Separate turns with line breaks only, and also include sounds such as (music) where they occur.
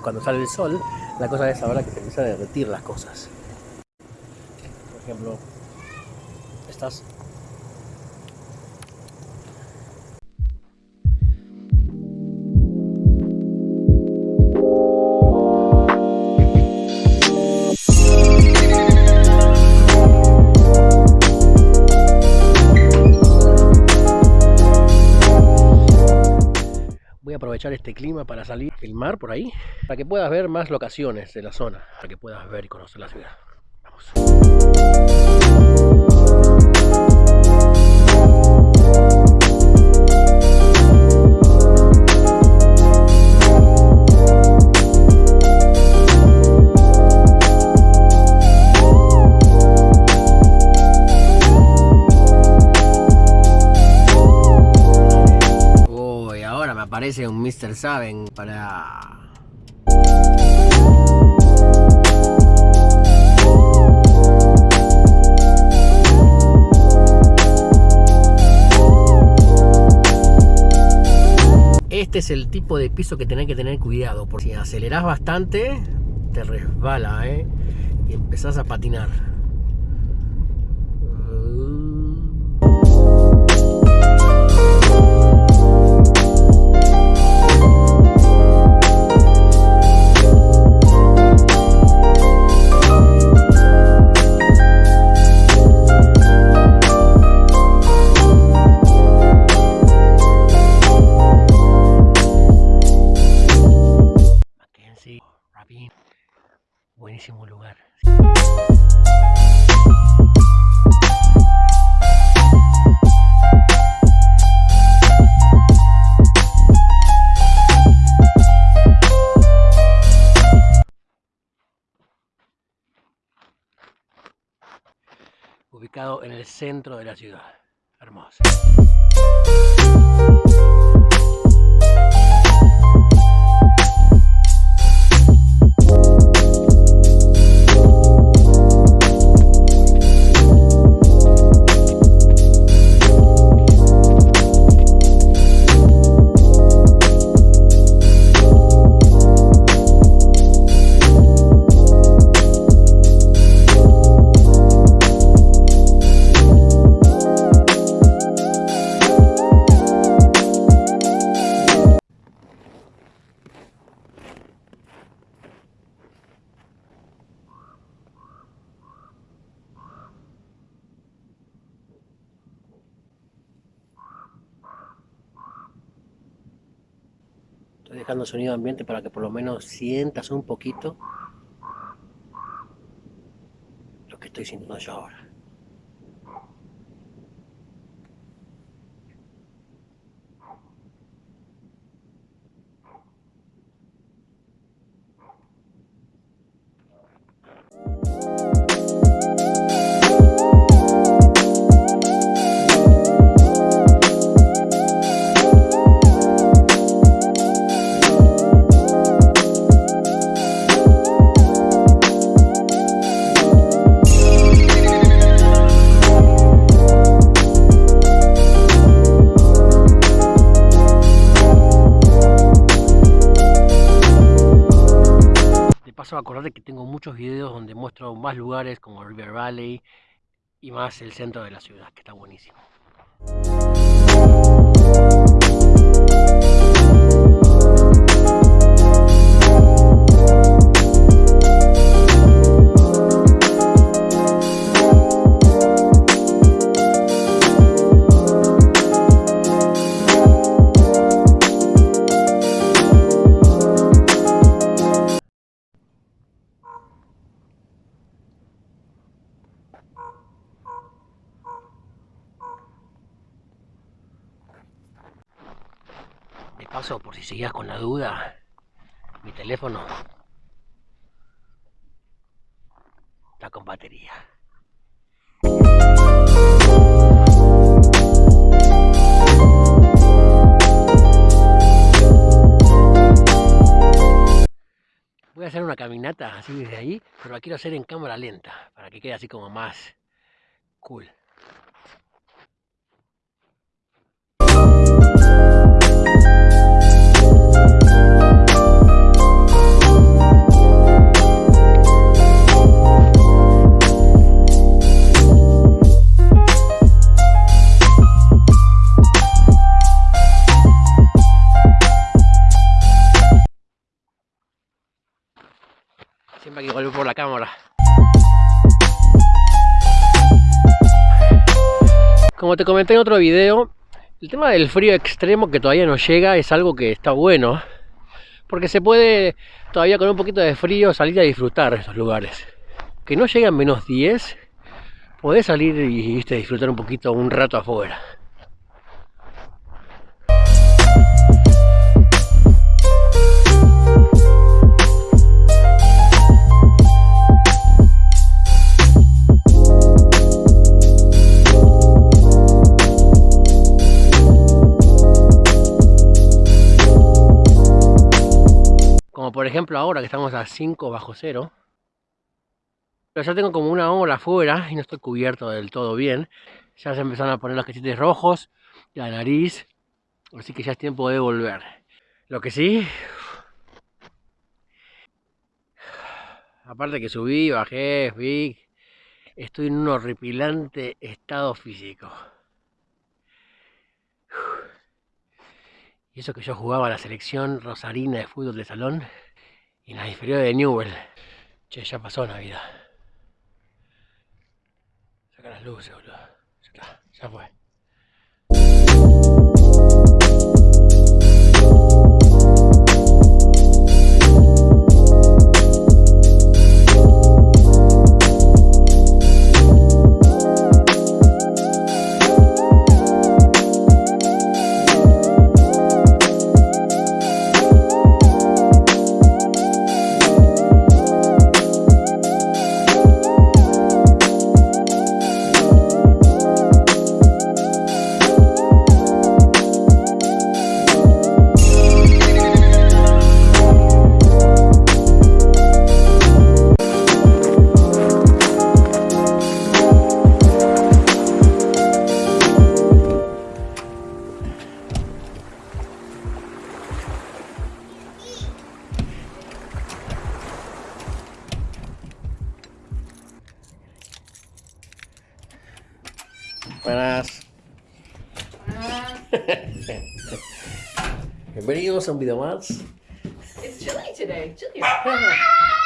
cuando sale el sol, la cosa es ahora que te empieza a derretir las cosas. Por ejemplo, estas voy a aprovechar este clima para salir el mar por ahí para que puedas ver más locaciones de la zona para que puedas ver y conocer la ciudad. Vamos me aparece un Mr. Saben para Este es el tipo de piso que tenés que tener cuidado, porque si acelerás bastante, te resbala, ¿eh? Y empezás a patinar. Buenísimo lugar. Ubicado en el centro de la ciudad. Hermoso. Dejando sonido ambiente para que por lo menos sientas un poquito lo que estoy sintiendo yo ahora. Paso acordate que tengo muchos videos donde muestro más lugares como River Valley y más el centro de la ciudad, que está buenísimo. Paso, por si seguías con la duda, mi teléfono está con batería. Voy a hacer una caminata así desde ahí, pero la quiero hacer en cámara lenta, para que quede así como más cool. La cámara. Como te comenté en otro video, el tema del frío extremo que todavía no llega es algo que está bueno. Porque se puede todavía con un poquito de frío salir a disfrutar estos lugares. Que no llegan menos 10, podés salir y ¿viste? disfrutar un poquito un rato afuera. Ejemplo ahora que estamos a 5 bajo cero. Pero ya tengo como una hora afuera y no estoy cubierto del todo bien. Ya se empezaron a poner los cachetes rojos, la nariz. Así que ya es tiempo de volver. Lo que sí... Aparte que subí, bajé, vi... Estoy en un horripilante estado físico. Y eso que yo jugaba a la selección rosarina de fútbol de salón y en la inferior de Newell. Che, ya pasó Navidad. Saca las luces, boludo. Ya está, ya fue. Buenas. (laughs) Bienvenidos a un video más.
It's chilly today. Chilly. (laughs)